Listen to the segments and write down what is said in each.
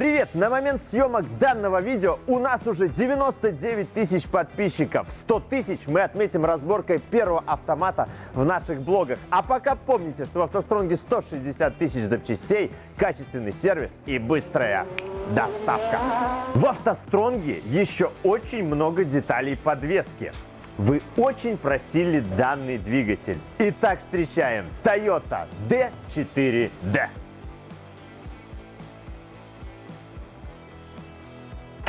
Привет! На момент съемок данного видео у нас уже 99 тысяч подписчиков. 100 тысяч мы отметим разборкой первого автомата в наших блогах. А пока помните, что в автостронге 160 тысяч запчастей, качественный сервис и быстрая доставка. В автостронге еще очень много деталей подвески. Вы очень просили данный двигатель. Итак, встречаем Toyota D4D.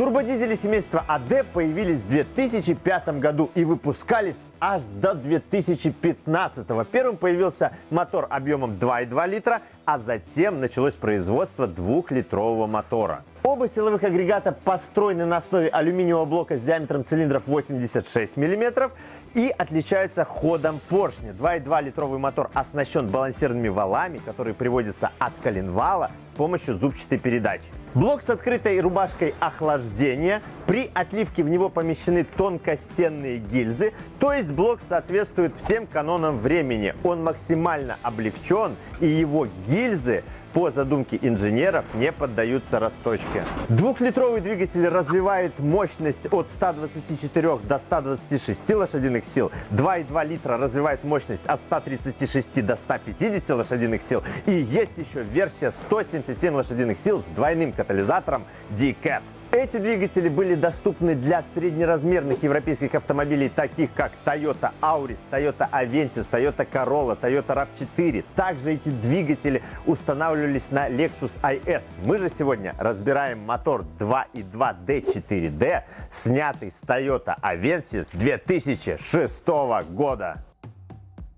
Турбодизели семейства АД появились в 2005 году и выпускались аж до 2015. Первым появился мотор объемом 2,2 литра, а затем началось производство двухлитрового мотора. Оба силовых агрегата построены на основе алюминиевого блока с диаметром цилиндров 86 мм и отличаются ходом поршня. 2,2 литровый мотор оснащен балансированными валами, которые приводятся от коленвала с помощью зубчатой передачи. Блок с открытой рубашкой охлаждения. При отливке в него помещены тонкостенные гильзы, то есть блок соответствует всем канонам времени. Он максимально облегчен и его гильзы по задумке инженеров не поддаются расточке. Двухлитровый двигатель развивает мощность от 124 до 126 лошадиных сил. 2,2 литра развивает мощность от 136 до 150 лошадиных сил. И есть еще версия 177 лошадиных сил с двойным катализатором D-Cat. Эти двигатели были доступны для среднеразмерных европейских автомобилей, таких как Toyota Auris, Toyota Avensis, Toyota Corolla, Toyota RAV4. Также эти двигатели устанавливались на Lexus IS. Мы же сегодня разбираем мотор 2.2 D4D, снятый с Toyota Avensis 2006 года.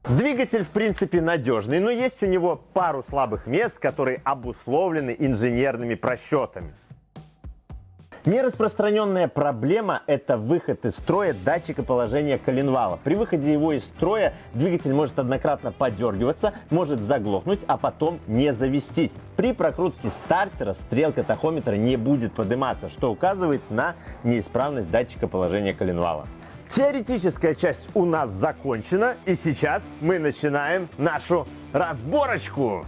Двигатель, в принципе, надежный, но есть у него пару слабых мест, которые обусловлены инженерными просчетами. Нераспространенная проблема – это выход из строя датчика положения коленвала. При выходе его из строя двигатель может однократно подергиваться, может заглохнуть, а потом не завестись. При прокрутке стартера стрелка тахометра не будет подниматься, что указывает на неисправность датчика положения коленвала. Теоретическая часть у нас закончена, и сейчас мы начинаем нашу разборочку.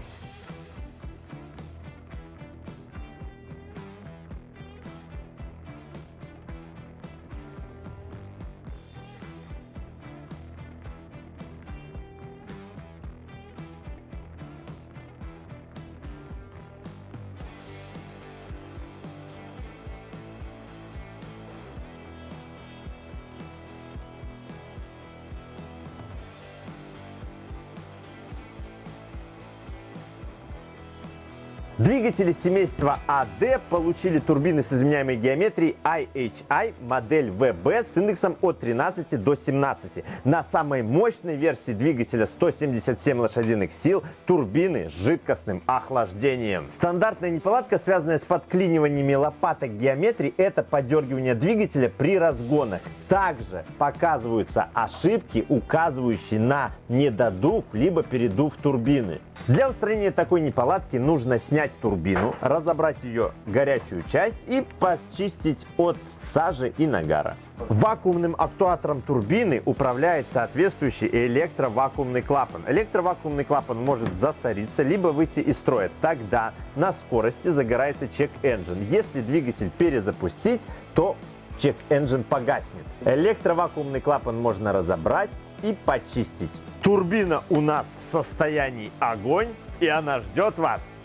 Двигатели семейства AD получили турбины с изменяемой геометрией IHI модель VB с индексом от 13 до 17. На самой мощной версии двигателя 177 лошадиных сил турбины с жидкостным охлаждением. Стандартная неполадка, связанная с подклиниваниями лопаток геометрии, это подергивание двигателя при разгонах. Также показываются ошибки, указывающие на недодув либо передув турбины. Для устранения такой неполадки нужно снять турбину, разобрать ее горячую часть и почистить от сажи и нагара. Вакуумным актуатором турбины управляет соответствующий электровакуумный клапан. Электровакуумный клапан может засориться, либо выйти из строя. Тогда на скорости загорается чек-энджин. Если двигатель перезапустить, то чек-энджин погаснет. Электровакуумный клапан можно разобрать и почистить. Турбина у нас в состоянии огонь, и она ждет вас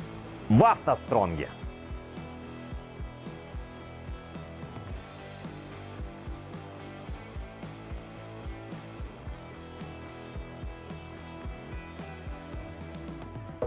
в автостронге.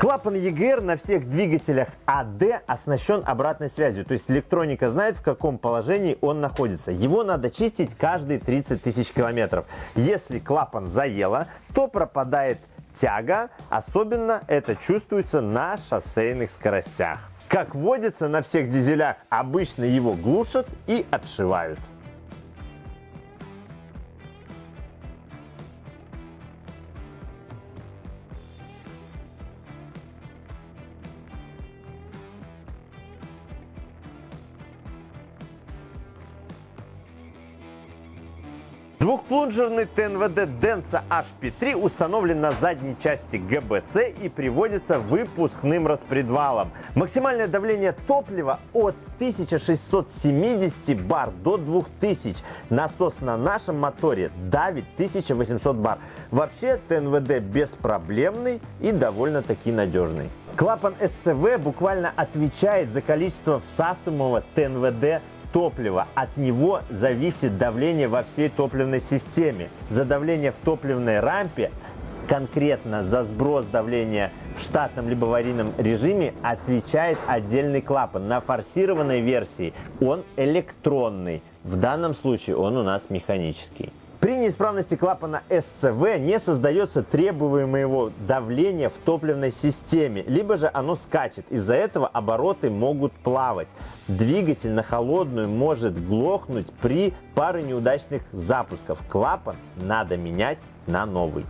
Клапан EGR на всех двигателях AD оснащен обратной связью, то есть электроника знает, в каком положении он находится. Его надо чистить каждые 30 тысяч километров. Если клапан заело, то пропадает тяга, особенно это чувствуется на шоссейных скоростях. Как водится на всех дизелях, обычно его глушат и отшивают. Двухплунжерный ТНВД Densa HP3 установлен на задней части ГБЦ и приводится выпускным распредвалом. Максимальное давление топлива от 1670 бар до 2000. Насос на нашем моторе давит 1800 бар. Вообще ТНВД беспроблемный и довольно-таки надежный. Клапан СЦВ буквально отвечает за количество всасываемого ТНВД топлива. От него зависит давление во всей топливной системе. За давление в топливной рампе конкретно за сброс давления в штатном либо аварийном режиме отвечает отдельный клапан. На форсированной версии он электронный. В данном случае он у нас механический. При неисправности клапана СЦВ не создается требуемого давления в топливной системе, либо же оно скачет. Из-за этого обороты могут плавать. Двигатель на холодную может глохнуть при паре неудачных запусков. Клапан надо менять на новый.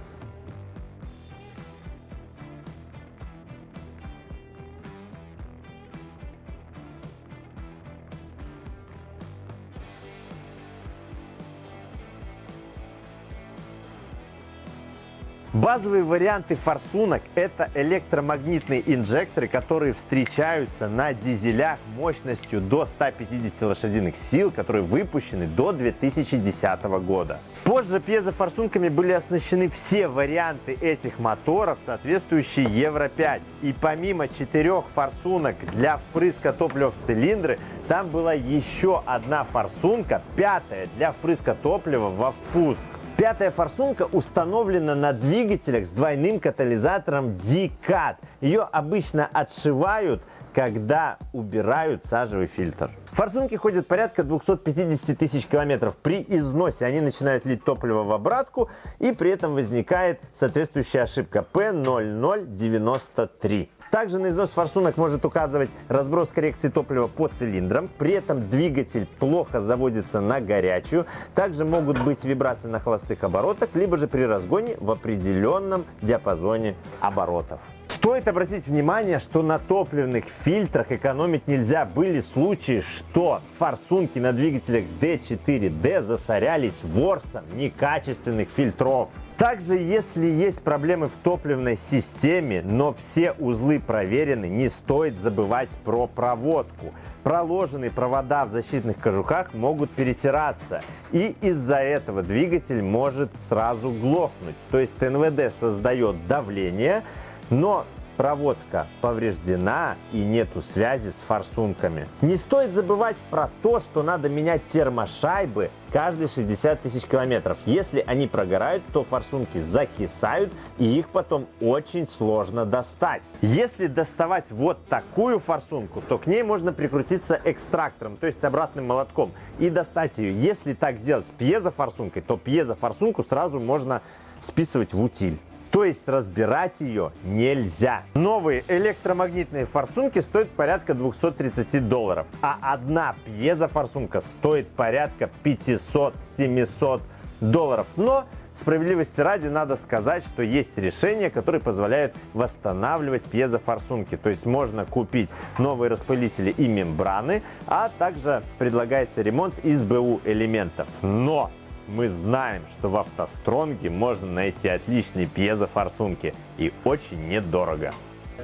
Базовые варианты форсунок – это электромагнитные инжекторы, которые встречаются на дизелях мощностью до 150 лошадиных сил, которые выпущены до 2010 года. Позже пьезофорсунками были оснащены все варианты этих моторов, соответствующие Евро-5. И помимо четырех форсунок для впрыска топлива в цилиндры, там была еще одна форсунка, пятая, для впрыска топлива во впуск. Пятая форсунка установлена на двигателях с двойным катализатором D-Cat. Ее обычно отшивают, когда убирают сажевый фильтр. Форсунки ходят порядка 250 тысяч километров. При износе они начинают лить топливо в обратку, и при этом возникает соответствующая ошибка P0093. Также на износ форсунок может указывать разброс коррекции топлива по цилиндрам. При этом двигатель плохо заводится на горячую. Также могут быть вибрации на холостых оборотах, либо же при разгоне в определенном диапазоне оборотов. Стоит обратить внимание, что на топливных фильтрах экономить нельзя. Были случаи, что форсунки на двигателях D4D засорялись ворсом некачественных фильтров. Также, если есть проблемы в топливной системе, но все узлы проверены, не стоит забывать про проводку. Проложенные провода в защитных кожухах могут перетираться, и из-за этого двигатель может сразу глохнуть. То есть ТНВД создает давление, но проводка повреждена и нету связи с форсунками. Не стоит забывать про то, что надо менять термошайбы каждые 60 тысяч километров. Если они прогорают, то форсунки закисают и их потом очень сложно достать. Если доставать вот такую форсунку, то к ней можно прикрутиться экстрактором, то есть обратным молотком и достать ее. Если так делать с пьезофорсункой, то пьезофорсунку сразу можно списывать в утиль. То есть разбирать ее нельзя. Новые электромагнитные форсунки стоят порядка 230 долларов, а одна пьезофорсунка стоит порядка 500-700 долларов. Но Справедливости ради надо сказать, что есть решения, которые позволяют восстанавливать пьезофорсунки. То есть можно купить новые распылители и мембраны, а также предлагается ремонт из БУ элементов. Но мы знаем, что в автостронге можно найти отличные пьезофорсунки и очень недорого.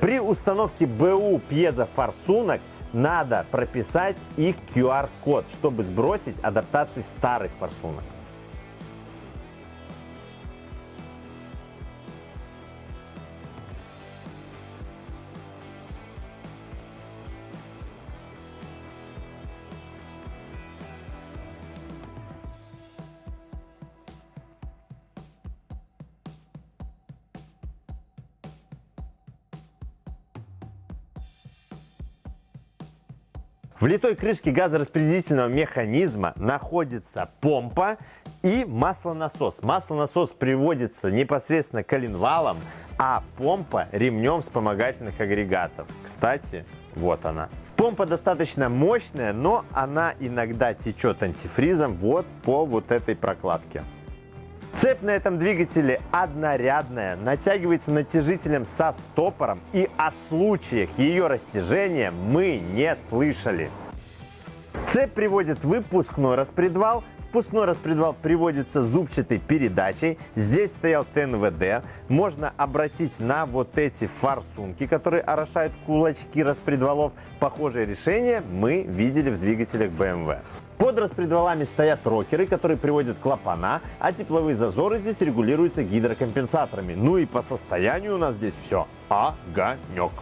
При установке БУ пьезофорсунок надо прописать их QR-код, чтобы сбросить адаптации старых форсунок. В литой крышке газораспределительного механизма находится помпа и маслонасос. Маслонасос приводится непосредственно коленвалом, а помпа ремнем вспомогательных агрегатов. Кстати, вот она. Помпа достаточно мощная, но она иногда течет антифризом вот по вот этой прокладке. Цепь на этом двигателе однорядная, натягивается натяжителем со стопором и о случаях ее растяжения мы не слышали. Цепь приводит выпускной распредвал Впускной распредвал приводится зубчатой передачей. Здесь стоял ТНВД. Можно обратить на вот эти форсунки, которые орошают кулачки распредвалов. Похожее решение мы видели в двигателях BMW. Под распредвалами стоят рокеры, которые приводят клапана, а тепловые зазоры здесь регулируются гидрокомпенсаторами. Ну и по состоянию у нас здесь все огонек.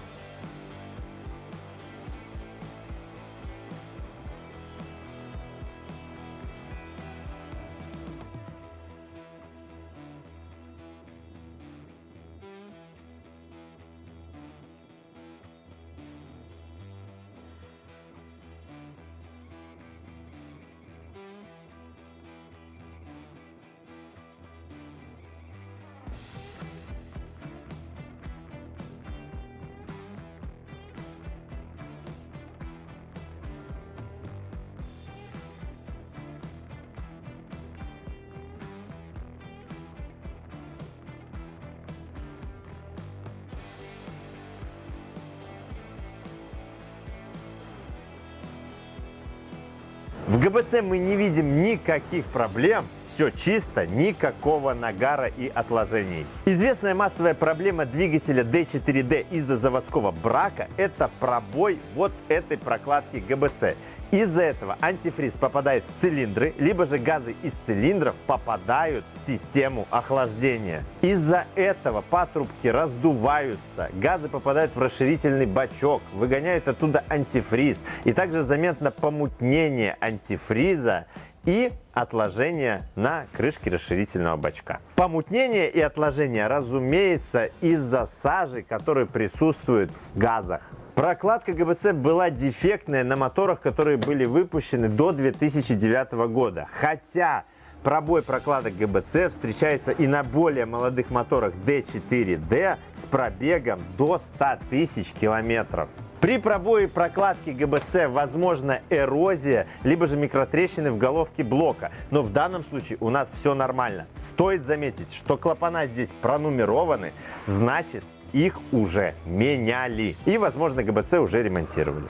В ГБЦ мы не видим никаких проблем, все чисто, никакого нагара и отложений. Известная массовая проблема двигателя D4D из-за заводского брака – это пробой вот этой прокладки ГБЦ. Из-за этого антифриз попадает в цилиндры, либо же газы из цилиндров попадают в систему охлаждения. Из-за этого патрубки раздуваются, газы попадают в расширительный бачок, выгоняют оттуда антифриз. И также заметно помутнение антифриза и отложение на крышке расширительного бачка. Помутнение и отложение, разумеется, из-за сажи, которая присутствует в газах. Прокладка ГБЦ была дефектная на моторах, которые были выпущены до 2009 года. Хотя пробой прокладок ГБЦ встречается и на более молодых моторах D4D с пробегом до 100 тысяч километров. При пробое прокладки ГБЦ возможна эрозия, либо же микротрещины в головке блока. Но в данном случае у нас все нормально. Стоит заметить, что клапана здесь пронумерованы, значит их уже меняли. И, возможно, ГБЦ уже ремонтировали.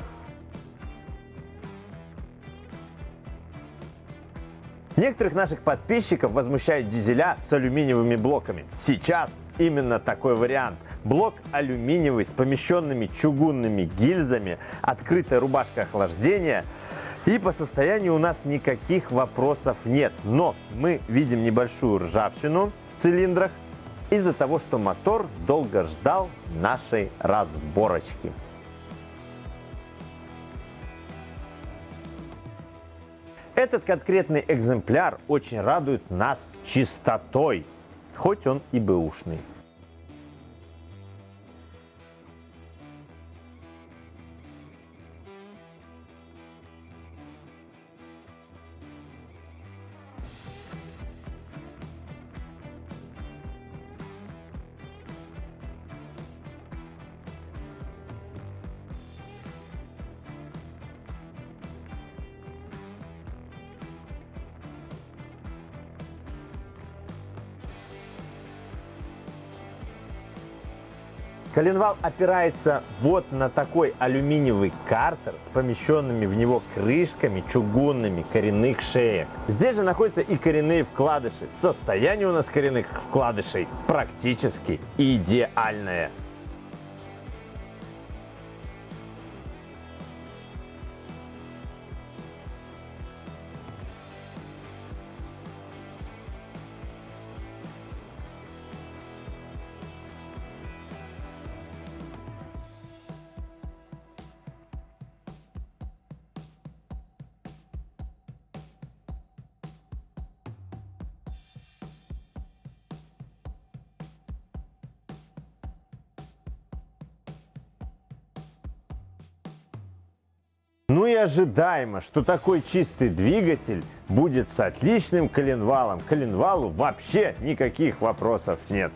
Некоторых наших подписчиков возмущают дизеля с алюминиевыми блоками. Сейчас именно такой вариант. Блок алюминиевый с помещенными чугунными гильзами, открытая рубашка охлаждения. И по состоянию у нас никаких вопросов нет. Но мы видим небольшую ржавчину в цилиндрах, из-за того, что мотор долго ждал нашей разборочки. Этот конкретный экземпляр очень радует нас чистотой, хоть он и бэушный. Коленвал опирается вот на такой алюминиевый картер с помещенными в него крышками чугунными коренных шеек. Здесь же находятся и коренные вкладыши. Состояние у нас коренных вкладышей практически идеальное. Ну и ожидаемо, что такой чистый двигатель будет с отличным коленвалом. Коленвалу вообще никаких вопросов нет.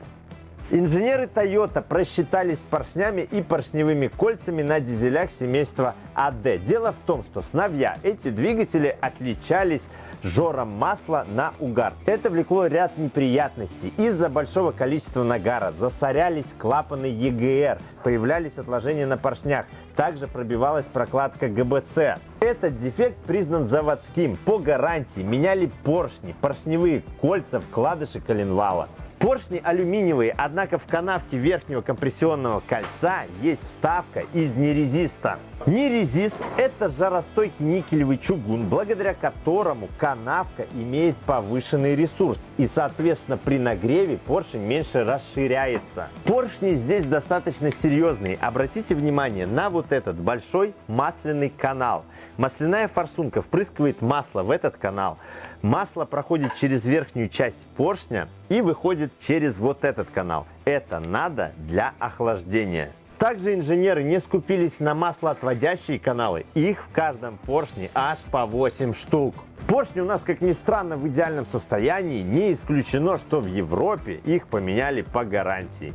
Инженеры Toyota просчитались с поршнями и поршневыми кольцами на дизелях семейства AD. Дело в том, что сновья эти двигатели отличались жором масла на угар. Это влекло ряд неприятностей. Из-за большого количества нагара засорялись клапаны EGR, появлялись отложения на поршнях, также пробивалась прокладка ГБЦ. Этот дефект признан заводским. По гарантии меняли поршни, поршневые кольца, вкладыши коленвала. Поршни алюминиевые, однако в канавке верхнего компрессионного кольца есть вставка из нерезиста. Нерезист – это жаростойкий никелевый чугун, благодаря которому канавка имеет повышенный ресурс и, соответственно, при нагреве поршень меньше расширяется. Поршни здесь достаточно серьезные. Обратите внимание на вот этот большой масляный канал. Масляная форсунка впрыскивает масло в этот канал. Масло проходит через верхнюю часть поршня и выходит через вот этот канал. Это надо для охлаждения. Также инженеры не скупились на маслоотводящие каналы. Их в каждом поршне аж по 8 штук. Поршни у нас, как ни странно, в идеальном состоянии. Не исключено, что в Европе их поменяли по гарантии.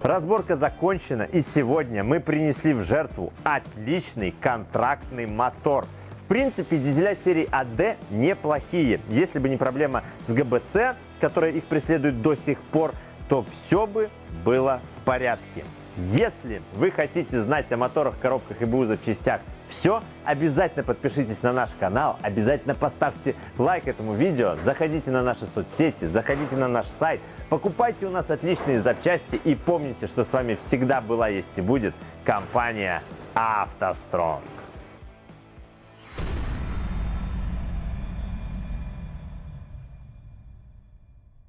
Разборка закончена и сегодня мы принесли в жертву отличный контрактный мотор. В принципе, дизеля серии АД неплохие. Если бы не проблема с ГБЦ, которая их преследует до сих пор, то все бы было в порядке. Если вы хотите знать о моторах, коробках и БУ запчастях все, обязательно подпишитесь на наш канал, обязательно поставьте лайк этому видео, заходите на наши соцсети, заходите на наш сайт, покупайте у нас отличные запчасти и помните, что с вами всегда была, есть и будет компания «АвтоСтронг».